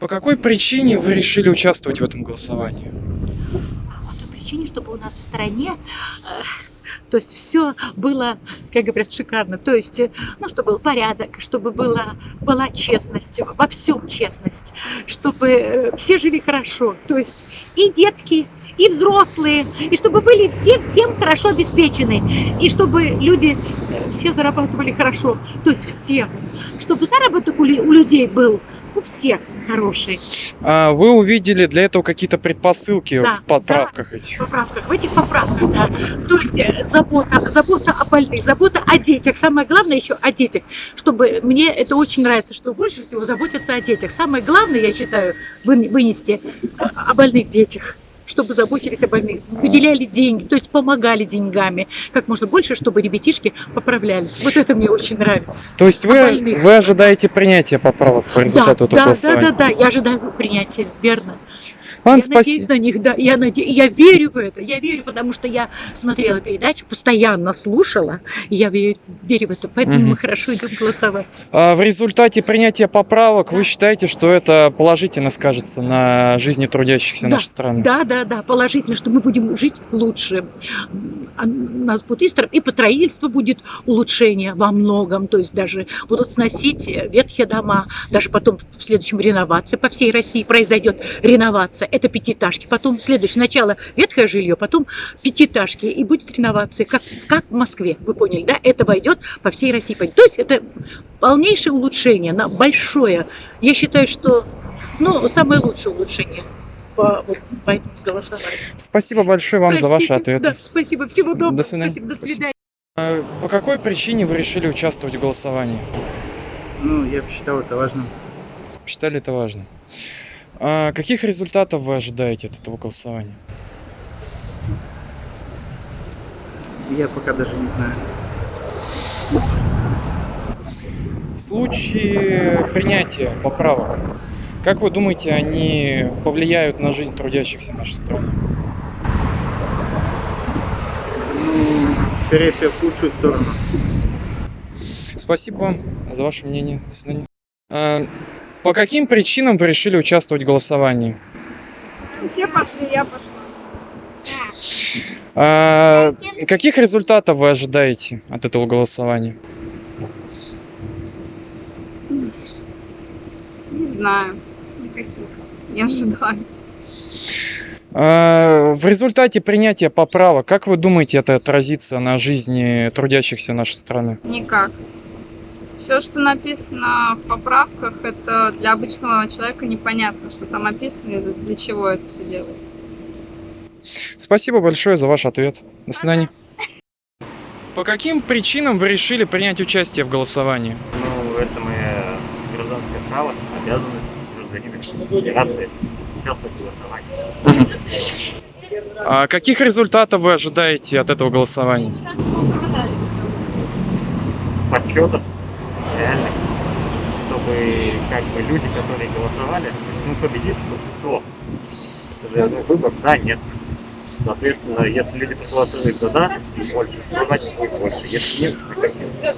По какой причине вы решили участвовать в этом голосовании? По той причине, чтобы у нас в стране, э, то есть все было, как говорят, шикарно. То есть, э, ну, чтобы был порядок, чтобы была, была честность, во всем честность, чтобы э, все жили хорошо. То есть и детки, и взрослые, и чтобы были все всем хорошо обеспечены, и чтобы люди все зарабатывали хорошо, то есть все, чтобы заработок у лю- у людей был у всех хороший. А вы увидели для этого какие-то предпосылки Да, в поправках этих? В поправках, в этих поправках, да. То есть э, забота, забота о больных, забота о детях. Самое главное еще о детях. Чтобы мне это очень нравится, что больше всего заботятся о детях. Самое главное, я считаю, вы- вынести э, о больных детях чтобы заботились о больных, выделяли деньги, то есть помогали деньгами, как можно больше, чтобы ребятишки поправлялись. Вот это мне очень нравится. То есть вы, вы ожидаете принятия поправок по Да, результату этого да, да, голосования? да, да, я ожидаю принятия, верно. Ладно, я надеюсь спасибо. на них, да. Я, наде... я верю в это. Я верю, потому что я смотрела передачу, постоянно слушала. И я верю, верю в это. Поэтому Мгм. мы хорошо идем голосовать. А в результате принятия поправок вы Да. считаете, что это положительно скажется на жизни трудящихся Да, нашей страны? Да, да, да, положительно, что мы будем жить лучше. А нас будет и, по строительству будет улучшение во многом. То есть даже будут сносить ветхие дома. Даже потом в следующем реновация по всей России произойдет реновация. Это пятиэтажки. Потом следующее. Сначала ветхое жилье, потом пятиэтажки. И будет реновация, как, как в Москве. Вы поняли, да? Это войдет по всей России. То есть это полнейшее улучшение, на большое. Я считаю, что ну, самое лучшее улучшение по, вот, по этому голосованию. Спасибо большое вам за ваши Простите. ответы. Да, спасибо. Всего доброго. До свидания. Спасибо. До свидания. А По какой причине вы решили участвовать в голосовании? Ну, я посчитал это важным. Считали это важно. А каких результатов вы ожидаете от этого голосования? Я пока даже не знаю. В случае принятия поправок, как вы думаете, они повлияют на жизнь трудящихся нашей страны? Скорее всего, в лучшую сторону. Спасибо вам за ваше мнение. До свидания. По каким причинам вы решили участвовать в голосовании? Все пошли, я пошла. А, Каких результатов вы ожидаете от этого голосования? Не знаю. Никаких. Не ожидаю. А, В результате принятия поправок, как вы думаете, это отразится на жизни трудящихся нашей страны? Никак. Все, что написано в поправках, это для обычного человека непонятно, что там описано и для чего это все делается. Спасибо большое за ваш ответ. До свидания. По каким причинам вы решили принять участие в голосовании? Ну, это мое гражданское право, обязанность гражданина Федерации участвовать в голосовании. А каких результатов вы ожидаете от этого голосования? Подсчетов чтобы как бы люди, которые голосовали, ну, победит большинство. Это же ну, выбор, да, нет. Соответственно, если люди проголосуют за да, больше, значит будет больше. Если нет, то нет.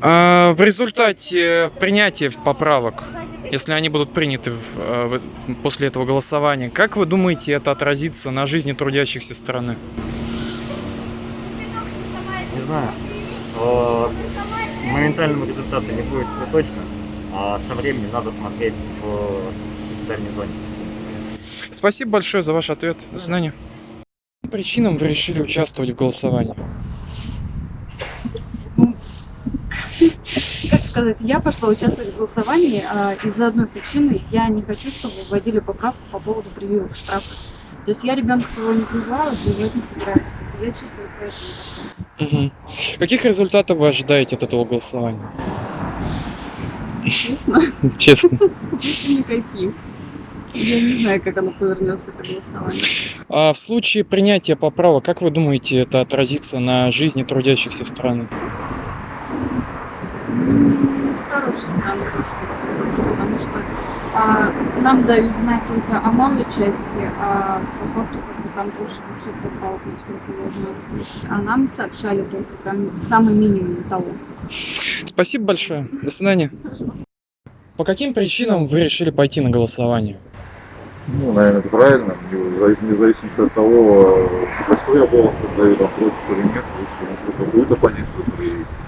А, в результате принятия поправок, если они будут приняты в- э, в- после этого голосования, как вы думаете, это отразится на жизни трудящихся страны? Не знаю. Э, Моментального результата не будет это точно, а со временем надо смотреть в дальней зоне. Спасибо большое за ваш ответ. До свидания. По каким причинам вы решили участвовать в голосовании? как сказать, я пошла участвовать в голосовании а, из-за одной причины. Я не хочу, чтобы вводили поправку по поводу прививок штрафов. То есть я ребенка своего не прививала, прививать не собираюсь. Я чисто вот поэтому пошла. Мгм. Каких результатов вы ожидаете от этого голосования? Честно, Честно. никаких. Я не знаю, как оно повернется, это голосование. А в случае принятия поправок, как вы думаете, это отразится на жизни трудящихся страны? С хорошей стороны точно это произойдет, потому что а, нам дают знать только о малой части, а по факту как бы там больше 200 поправок, насколько я знаю. То а нам сообщали только прям самый минимум того. Спасибо большое. До свидания. По каким причинам вы решили пойти на голосование? Ну, наверное, это правильно, не завис- вне зависимости от того, за что я голос отдаю, там, против или нет, лучше ну, какую-то позицию проявить, э, никак не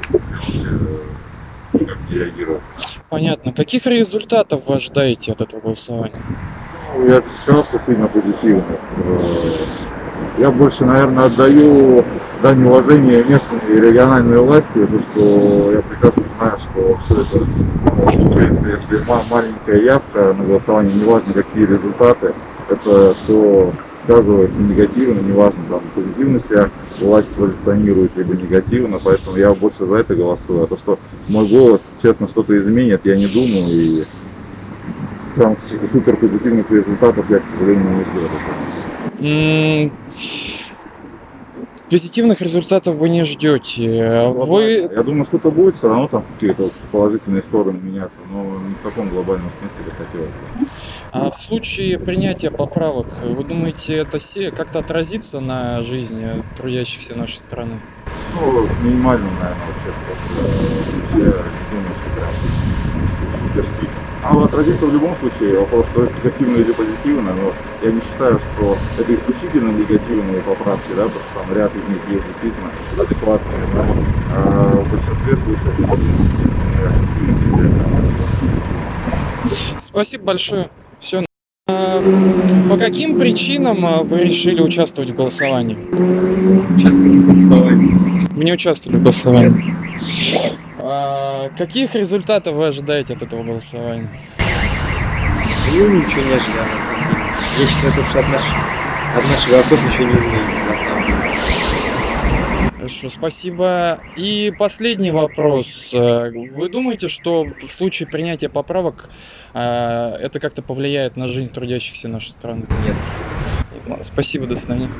реагировать. Понятно. Каких результатов вы ожидаете от этого голосования? Ну, я сказал, что сильно позитивно. Я больше, наверное, отдаю дань уважения местной и региональной власти, потому что я прекрасно знаю, что все это, ну, как говорится, если ма- маленькая явка на голосование, неважно какие результаты, это все сказывается негативно, неважно, там, позитивно себя власть позиционирует, либо негативно, поэтому я больше за это голосую. А то, что мой голос, честно, что-то изменит, я не думаю, и там супер позитивных результатов я, к сожалению, не жду. Позитивных результатов вы не ждете. Вы Я думаю, что-то будет все равно там какие-то положительные стороны меняться, но не в таком глобальном смысле, как хотелось. бы. а в случае принятия поправок, вы думаете, это как-то отразится на жизни трудящихся нашей страны? Ну, минимально, наверное, вообще. Я не думаю, что прям супер сильно. А вот отразится в любом случае, вопрос, что это негативно или позитивно, но я не считаю, что это исключительно негативные поправки, да, потому что там ряд из них есть действительно адекватные, но а в большинстве случаев Спасибо большое. Все. По каким причинам а, вы решили участвовать в голосовании? Вы не участвовали в голосовании. А, каких результатов вы ожидаете от этого голосования? Ну, ничего не ожидаю, на самом деле. Я считаю, то, что от наших, от наших голосов ничего не изменится, на самом деле. Хорошо, спасибо. И последний вопрос. Э, Вы думаете, что в случае принятия поправок э, это как-то повлияет на жизнь трудящихся нашей страны? Нет. Спасибо, до свидания.